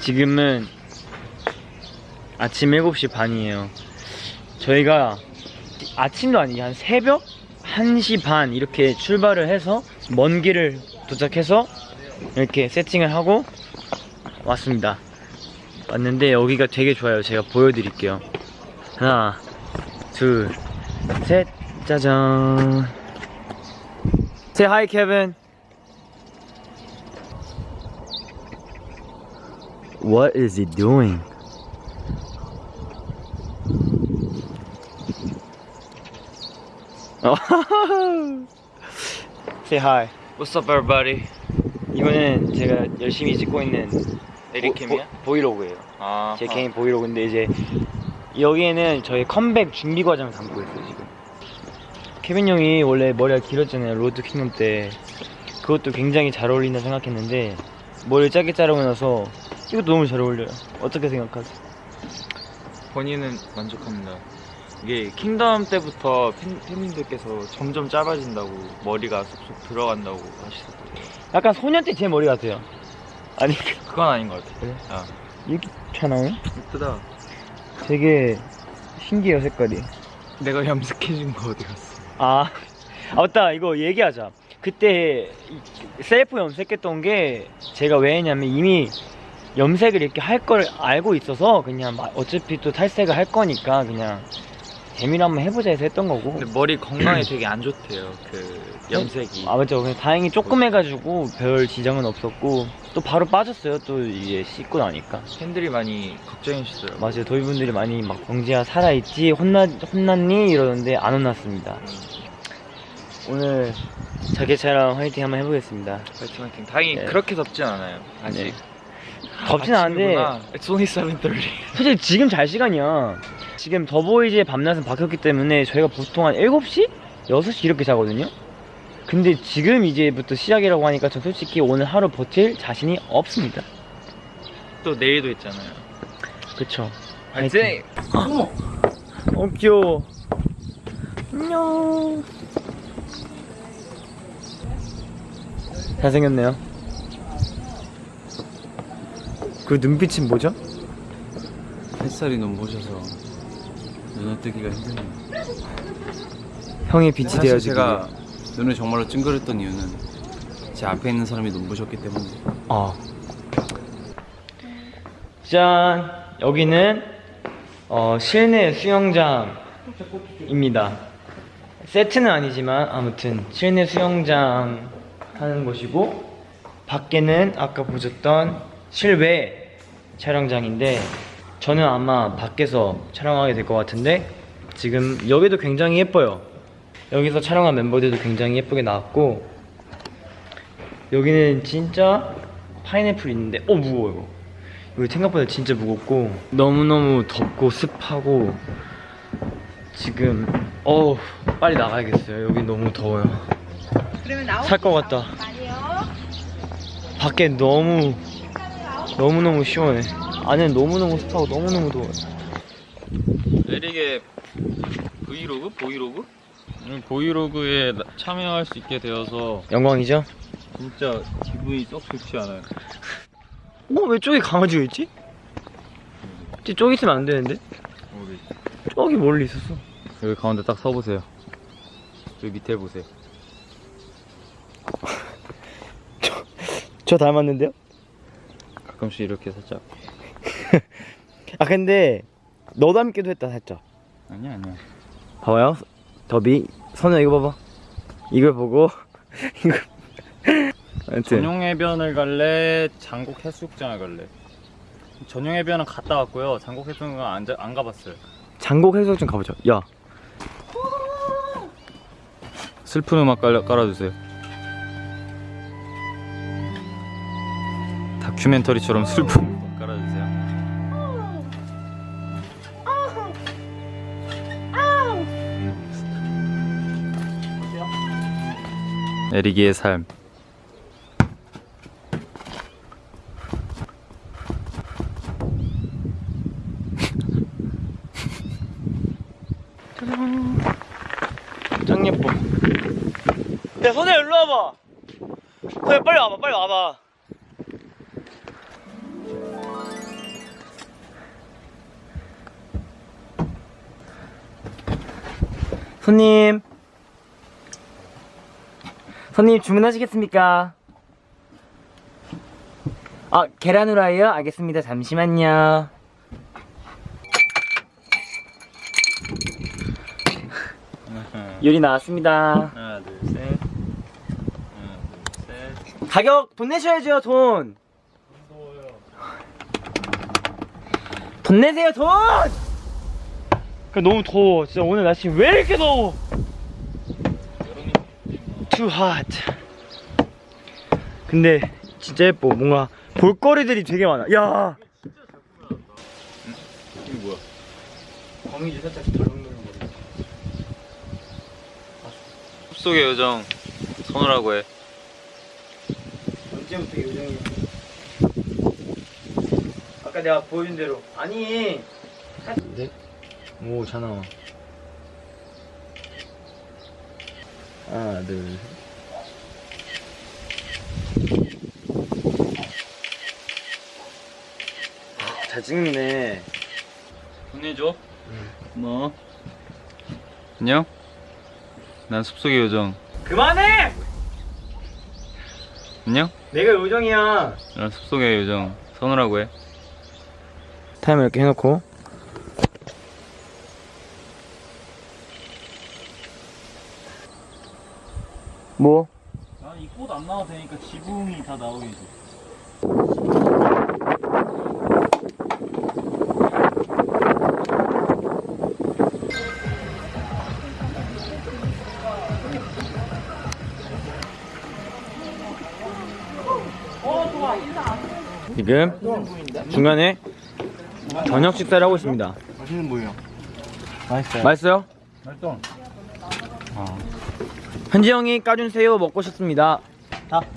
지금은 아침 7시 반이에요. 저희가 아침도 아니고 한 새벽 1시 반 이렇게 출발을 해서 먼 길을 도착해서 이렇게 세팅을 하고 왔습니다. 왔는데 여기가 되게 좋아요. 제가 보여드릴게요. 하나, 둘, 셋, 짜잔. Say hi, Kevin. What is he doing? Say hi. What's up everybody? 이거는 제가 열심히 찍고 있는 에릭 cam이야? 브- 브이로그예요. 아, 제 개인 브이로그인데 이제 여기에는 저희 컴백 준비 과정을 담고 있어요 지금. 케빈 형이 원래 머리가 길었잖아요 로드 킹덤 때. 그것도 굉장히 잘 어울린다 생각했는데 머리를 짧게 자르고 나서 이것도 너무 잘 어울려요. 어떻게 생각하세요? 본인은 만족합니다. 이게 킹덤 때부터 팬, 팬님들께서 점점 짧아진다고 머리가 쏙쏙 들어간다고 하시더라고요. 약간 소년 때 제 머리 같아요. 아니 그건 아닌 것 같아요. 그래? 아, 이렇게 튀어나와요? 예쁘다. 되게 신기해요 색깔이. 내가 염색해준 거 어디 갔어? 아, 아 맞다 이거 얘기하자 그때 이- 셀프 염색했던 게 제가 왜 했냐면 이미 염색을 이렇게 할 걸 알고 있어서 그냥 막 어차피 또 탈색을 할 거니까 그냥 재미로 한번 해보자 해서 했던 거고 근데 머리 건강에 되게 안 좋대요. 그 염색이. 아 맞죠 그냥 다행히 조금 해가지고 별 지장은 없었고 또 바로 빠졌어요 또 이게 씻고 나니까 팬들이 많이 걱정해 주시더라고요. 맞아요 도희분들이 많이 막 병지야 살아있지 혼나, 혼났니 이러는데 안 혼났습니다 오늘 자기 촬영 화이팅 한번 해보겠습니다 파이팅 파이팅. 다행히 네. 그렇게 덥진 않아요. 아직. 네. 덥진 않은데 아침이구나. It's only 7:30. 솔직히 지금 잘 시간이야 지금 더보이즈의 밤낮은 바뀌었기 때문에 저희가 보통 한 7시? 6시 이렇게 자거든요 근데 지금 이제부터 시작이라고 하니까 저 솔직히 오늘 하루 버틸 자신이 없습니다 또 내일도 있잖아요. 그쵸 파이팅! 어 귀여워 안녕 잘생겼네요 그 눈빛은 뭐죠? 햇살이 눈부셔서 눈을 뜨기가 힘드네요. 형의 빛이 사실 되어주기 제가 눈을 정말로 찡그렸던 이유는 제 앞에 있는 사람이 눈부셨기 때문에 어. 짠 여기는 어, 실내 수영장입니다 세트는 아니지만 아무튼 실내 수영장 하는 곳이고 밖에는 아까 보셨던 실외 촬영장인데 저는 아마 밖에서 촬영하게 될 것 같은데 지금 여기도 굉장히 예뻐요. 여기서 촬영한 멤버들도 굉장히 예쁘게 나왔고 여기는 진짜 파인애플 있는데 어 무거워 이거. 이거 생각보다 진짜 무겁고 너무너무 덥고 습하고 지금 어우 빨리 나가야겠어요. 여기 너무 더워요. 살 것 같다. 밖에 너무 너무너무 시원해 안에는 너무너무 습하고 너무너무 더워요 에릭의 브이로그? 보이로그? 음, 보이로그에 나- 참여할 수 있게 되어서 영광이죠? 진짜 기분이 썩 좋지 않아요. 어? 왜 저기 강아지가 있지? 쟤 저기 있으면 안 되는데? 우리 저기 멀리 있었어 여기 가운데 딱 서보세요. 여기 밑에 보세요. 저 닮았는데요? 가끔씩 이렇게 살짝. 아 근데 너 닮기도 했다 살짝 아니야 아니야. 봐봐요 더비 선우 이거 봐봐 이걸 보고 이거 전용 해변을 갈래? 장곡 해수욕장을 갈래? 전용 해변은 갔다 왔고요. 장곡 해수욕장은 안, 가봤어요. 장곡 해수욕장 가보자 야 슬픈 음악 깔아, 깔아주세요. 큐멘터리처럼 슬픈 음악 깔아주세요. 에리기의 삶. 짱 예뻐 야 선우야 일로 와봐 선우야 빨리 와봐 빨리 와봐 손님. 손님 주문하시겠습니까? 아, 계란 후라이요? 알겠습니다. 잠시만요. 요리 나왔습니다. 하나 둘셋 하나 둘셋 가격 돈 내셔야죠, 돈. 돈 내세요, 돈! 그 너무 더워. 진짜 오늘 날씨 왜 이렇게 더워? Too hot. 근데 진짜 예뻐. 뭔가 볼거리들이 되게 많아. 야. 이거 뭐야 거미줄 살짝 덜렁덜렁 거려. 숲속의 요정 선우라고 해 언제부터 요정이야? 아까 내가 보여준 대로 아니 네? 오 잘 나와 하나 둘 아, 잘 찍네 보내줘 뭐? 안녕? 난 숲속의 요정. 그만해! 안녕? 내가 요정이야 난 숲속의 요정 선우라고 해. 타이머 이렇게 해놓고 뭐? 아이 꽃 안 나와도 되니까 지붕이 다 나오게 지금 중간에 저녁 식사를 하고 있습니다. 맛있는 뭐예요? 맛있어요. 맛있어요? 맛있어 현지 형이 까준 새우 먹고 싶습니다.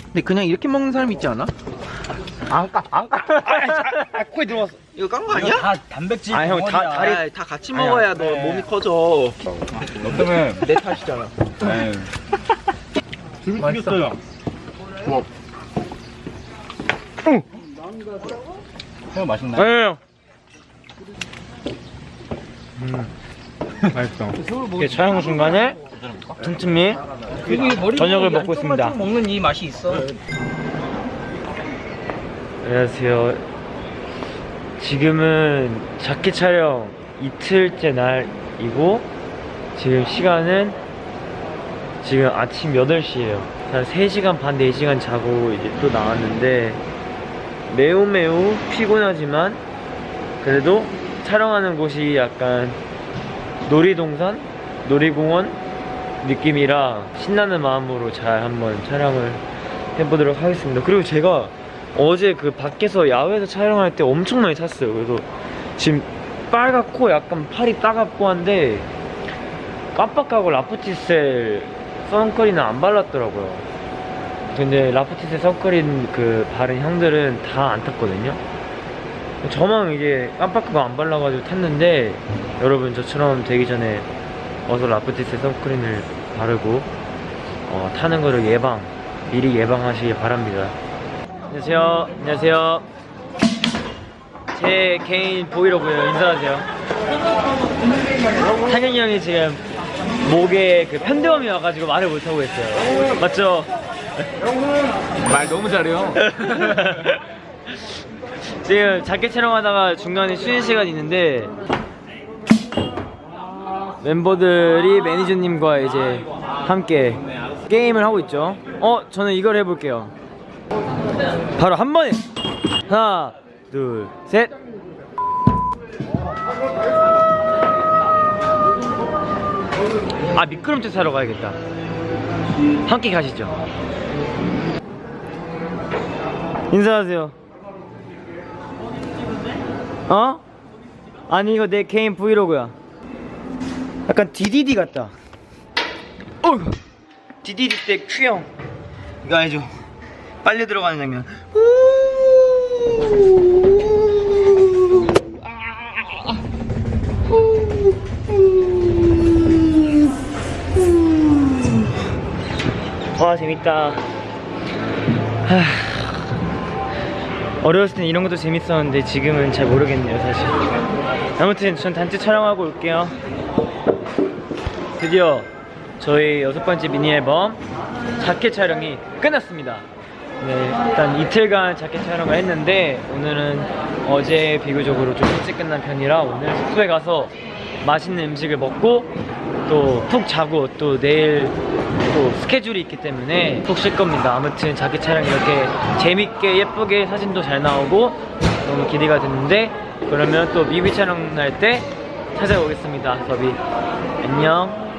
근데 그냥 이렇게 먹는 사람 있지 않아? 안 까, 안 까. 아, 코에 들어왔어. 이거 깐 거 아니야? 다 단백질 아, 형, 다-. 다리- 아, 다 같이 먹어야 너 몸이 커져. 너 때문에 내 탓이잖아. 맛있어요 형 맛있나? 네. 맛있어. 이게 촬영 중간에 틈틈이 저녁을 먹고 있습니다. 먹는 이 맛이 있어. 안녕하세요. 지금은 자켓 촬영 이틀째 날이고 지금 시간은 지금 아침 8시예요. 한 3시간 반, 4시간 자고 이제 또 나왔는데 매우 매우 피곤하지만 그래도 촬영하는 곳이 약간 놀이동산? 놀이공원 느낌이라 신나는 마음으로 잘 한번 촬영을 해보도록 하겠습니다. 그리고 제가 어제 그 밖에서 야외에서 촬영할 때 엄청 많이 탔어요. 그래서 지금 빨갛고 약간 팔이 따갑고 한데 깜빡하고 라프티셀 선크림은 안 발랐더라고요. 근데 라프티셀 선크림 그 바른 형들은 다 안 탔거든요. 저만 이게 깜빡하고 안 발라가지고 탔는데 여러분 저처럼 되기 전에 어서 라프티셀 선크림을 바르고 어, 타는 거를 예방 미리 예방하시기 바랍니다. 안녕하세요. 안녕하세요. 제 개인 보이로고요. 인사하세요. 상현이 형이 지금 목에 그 편대염이 와가지고 말을 못하고 있어요. 맞죠? 말 너무 잘해요. 지금 자켓 촬영하다가 중간에 쉬는 시간 있는데 멤버들이 매니저님과 이제 함께 게임을 하고 있죠. 어, 저는 이걸 해볼게요. 바로 한 번에 하나, 둘, 셋. 아 미끄럼틀 사러 가야겠다. 함께 가시죠. 인사하세요. 어? 아니 이거 내 개인 브이로그야. 약간 DDD 같다. 어이구. DDD 때 큐형. 이거 알죠? 빨리 들어가는 장면. 와 재밌다. 하... 어렸을 땐 이런 것도 재밌었는데 지금은 잘 모르겠네요 사실 아무튼 전 단체 촬영하고 올게요 드디어 저희 여섯 번째 미니 앨범 자켓 촬영이 끝났습니다. 네, 일단 이틀간 자켓 촬영을 했는데 오늘은 어제 비교적으로 좀 일찍 끝난 편이라 오늘 숙소에 가서 맛있는 음식을 먹고 또 푹 자고 또 내일 또 스케줄이 있기 때문에 푹 쉴 겁니다. 아무튼 자켓 촬영 이렇게 재밌게 예쁘게 사진도 잘 나오고 너무 기대가 되는데 그러면 또 뮤비 촬영 날 때 찾아오겠습니다. 더비 안녕.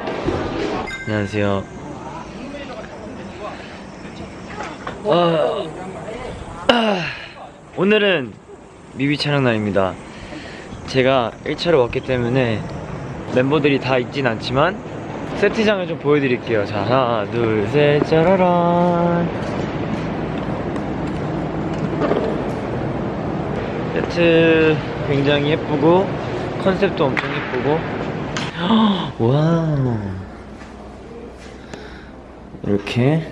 안녕하세요. 아, 아, 오늘은 뮤비 촬영 날입니다. 제가 1차로 왔기 때문에 멤버들이 다 있진 않지만 세트장을 좀 보여드릴게요. 자, 하나, 둘, 셋, 짜라란. 세트 굉장히 예쁘고 컨셉도 엄청 예쁘고 wow. 이렇게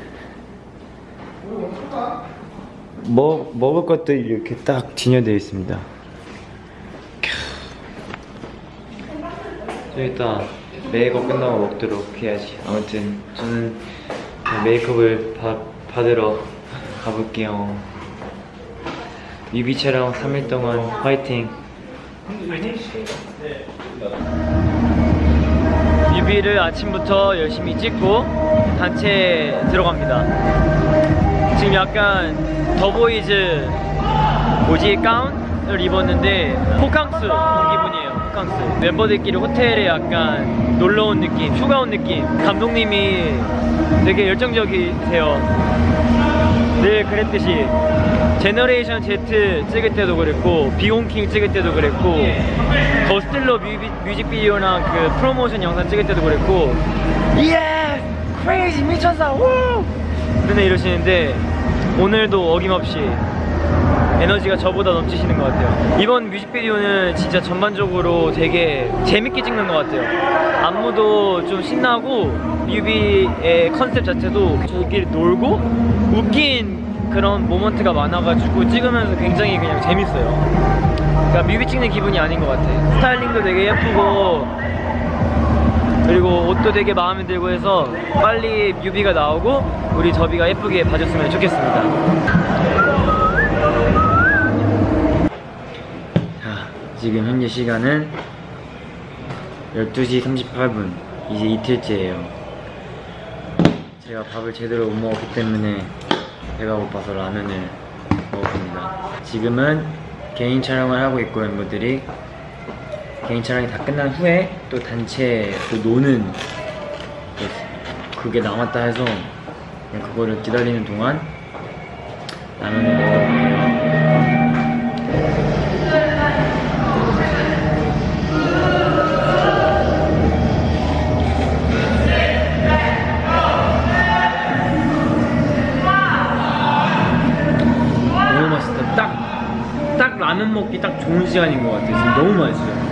먹, 먹을 것들이 이렇게 딱 진열되어 있습니다. 좀 이따 메이크업 끝나고 먹도록 해야지. 아무튼 저는 메이크업을 받, 받으러 가볼게요. 뮤비 촬영 3일 동안 화이팅 뮤비를 아침부터 열심히 찍고 단체 들어갑니다. 지금 약간 더보이즈 뭐지 가운을 입었는데 호캉스 온 기분이에요 호캉스. 멤버들끼리 호텔에 약간 놀러 온 느낌 휴가 온 느낌. 감독님이 되게 열정적이세요 늘 그랬듯이 Generation Z 찍을 때도 그랬고 Be Your Own King 찍을 때도 그랬고 The Stealer 뮤직비디오나 그 프로모션 영상 찍을 때도 그랬고 Yeah! Crazy 미쳤어! 우! 맨날 이러시는데 오늘도 어김없이 에너지가 저보다 넘치시는 것 같아요. 이번 뮤직비디오는 진짜 전반적으로 되게 재밌게 찍는 것 같아요. 안무도 좀 신나고 뮤비의 컨셉 자체도 저희끼리 놀고 웃긴 그런 모먼트가 많아가지고 찍으면서 굉장히 그냥 재밌어요. 그러니까 뮤비 찍는 기분이 아닌 것 같아. 스타일링도 되게 예쁘고 그리고 옷도 되게 마음에 들고 해서 빨리 뮤비가 나오고 우리 더비가 예쁘게 봐줬으면 좋겠습니다 지금 현재 시간은 12시 38분. 이제 이틀째예요. 제가 밥을 제대로 못 먹었기 때문에 배가 고파서 라면을 먹었습니다. 지금은 개인 촬영을 하고 있고 멤버들이 개인 촬영이 다 끝난 후에 또 단체 그 노는 그- 그게 남았다 해서 그냥 그거를 기다리는 동안 라면을 먹어볼게요. 라면 먹기 딱 좋은 시간인 것 같아요. 지금 너무 맛있어요.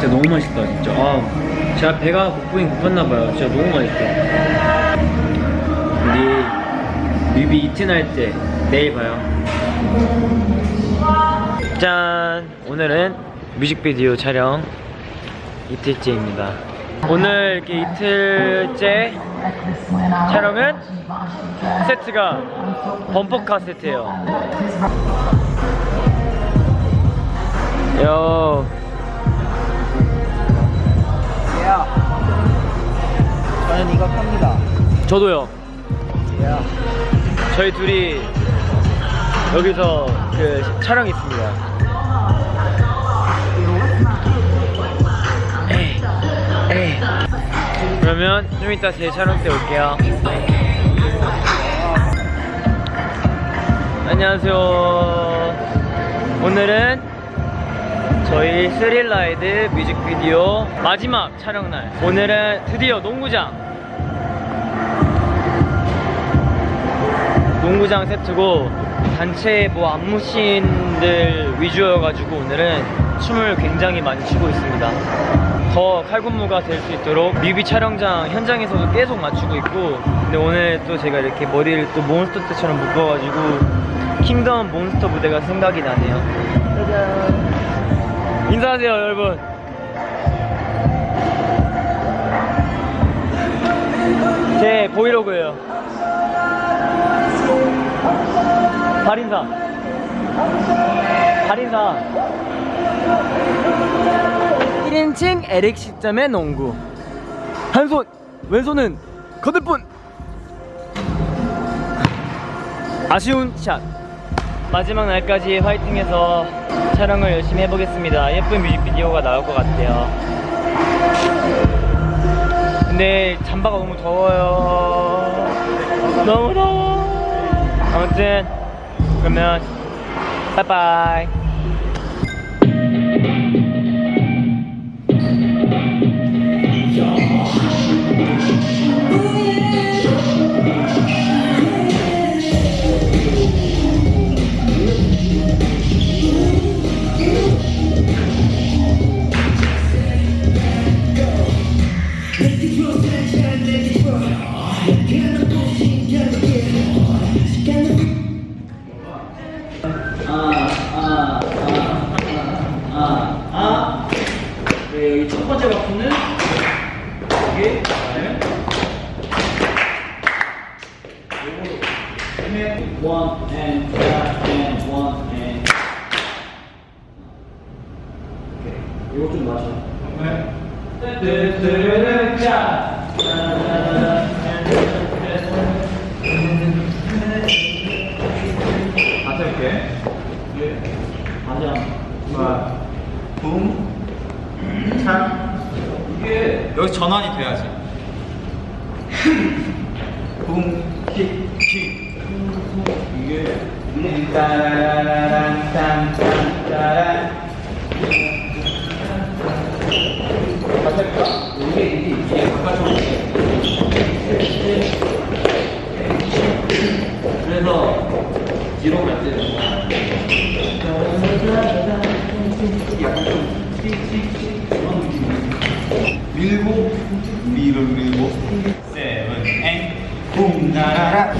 진짜 너무 맛있다 진짜 아 제가 배가 고프긴 고팠나봐요 진짜 너무 우리 뮤비 이틀 때 내일 봐요. 짠! 오늘은 뮤직비디오 촬영 이틀째입니다. 오늘 이렇게 이틀째 촬영은 세트가 범퍼카 세트예요. 요. 저는 이거 팝니다. 저도요. 저희 둘이 여기서 그 촬영 있습니다. 에이, 에이. 그러면 좀 이따 제 촬영 때 올게요. 안녕하세요. 오늘은 저희 스릴라이드 뮤직비디오 마지막 촬영날. 오늘은 드디어 농구장. 농구장 세트고 단체 뭐 안무씬들 위주여가지고 오늘은 춤을 굉장히 많이 추고 있습니다. 더 칼군무가 될 수 있도록 뮤비 촬영장 현장에서도 계속 맞추고 있고 근데 오늘 또 제가 이렇게 머리를 또 몬스터 때처럼 묶어가지고 킹덤 몬스터 무대가 생각이 나네요. 짜잔. 인사하세요 여러분. 제 브이로그예요. 발인사. 발인사. 1인칭 에릭 시점의 농구. 한 손, 왼손은 거들 뿐. 아쉬운 샷. 마지막 날까지 화이팅해서 촬영을 열심히 해보겠습니다. 예쁜 뮤직비디오가 나올 것 같아요. 근데 잠바가 너무 더워요. 너무 더워. 아무튼 그러면 빠이빠이. 붐, 킥, 킥. 이게 따라라란 딴딴 따란. 맞을까? 이게 이게 바깥쪽으로. 그래서 뒤로 갈 때는 약간 좀 틱틱틱 그런 느낌이에요. 밀고 밀을 밀고 앵 붐나라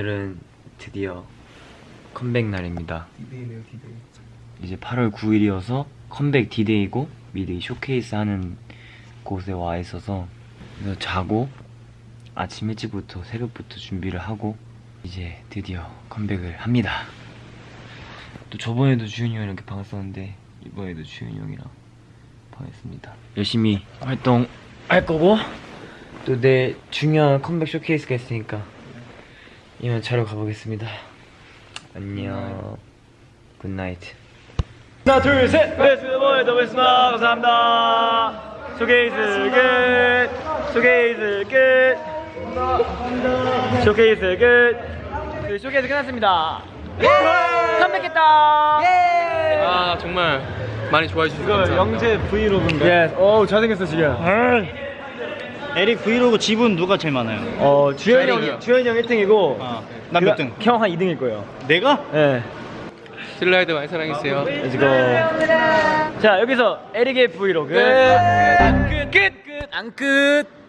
오늘은 드디어 컴백 날입니다. 디데이네요, 디데이. 이제 8월 9일이어서 컴백 디데이고 미데이 쇼케이스 하는 곳에 와 있어서 그래서 자고 아침 일찍부터 새벽부터 준비를 하고 이제 드디어 컴백을 합니다. 또 저번에도 주현이 형이랑 이렇게 방했었는데 이번에도 주현이 형이랑 방했습니다. 열심히 활동할 거고 또 내 중요한 컴백 쇼케이스가 있으니까 이만 자러 가보겠습니다. 안녕. 굿나이트. 하나 둘셋. 웨스모의 더베스마 감사합니다. 쇼케이스 끝 쇼케이스 끝 쇼케이스 끝 네, 쇼케이스 끝났습니다. 컴백했다. 아 정말 많이 좋아해 주셔서 감사합니다. 영재 브이로그인가? 예, 어우 잘생겼어 지금 에릭 브이로그 지분 누가 제일 많아요? 어 주현이. 형 주현이 형 1등이고 아, 나몇 등? 형 한 2등일 거예요 내가? 예 슬라이드 많이 사랑해주세요. Let's go 자 여기서 에릭의 브이로그 끝! 끝! 끝! 안 끝!